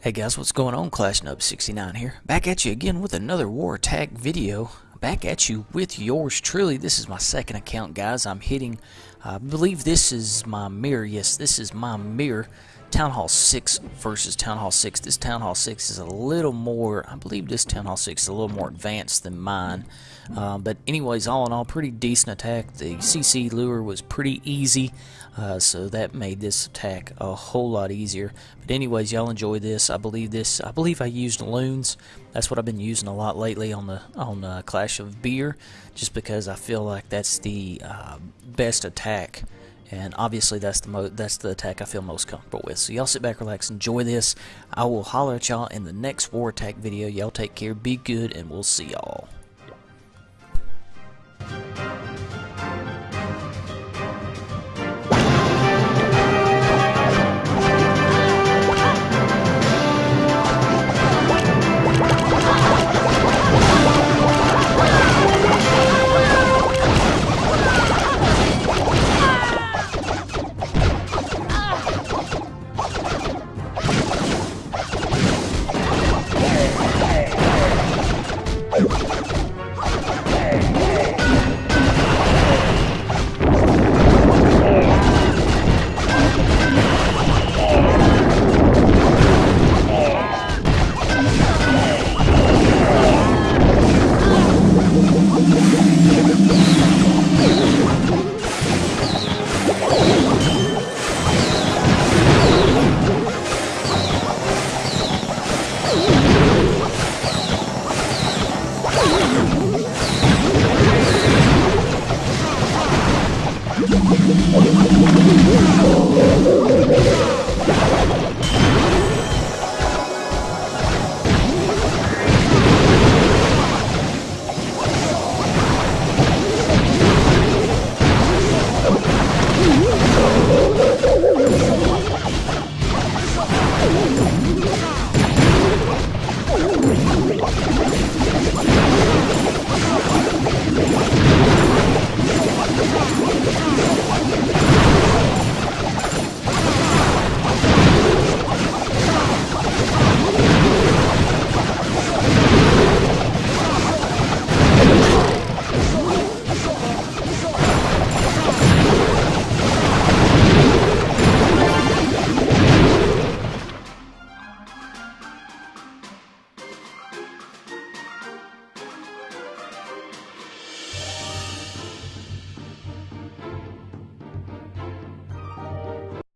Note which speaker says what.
Speaker 1: Hey guys, what's going on? Clash Nub 69 here. Back at you again with another War Attack video. Back at you with yours truly. This is my second account, guys. I'm hitting, I believe this is my mirror. Yes, this is my mirror. Town Hall 6 versus Town Hall 6. This Town Hall 6 is a little more, I believe this Town Hall 6 is a little more advanced than mine. Uh, but anyways, all in all, pretty decent attack. The CC lure was pretty easy, uh, so that made this attack a whole lot easier. But anyways, y'all enjoy this. I believe this, I believe I used loons. That's what I've been using a lot lately on the on uh, Clash of Beer, just because I feel like that's the uh, best attack and obviously that's the mo that's the attack I feel most comfortable with. So y'all sit back, relax, enjoy this. I will holler at y'all in the next war attack video. Y'all take care, be good, and we'll see y'all. Oh, my God.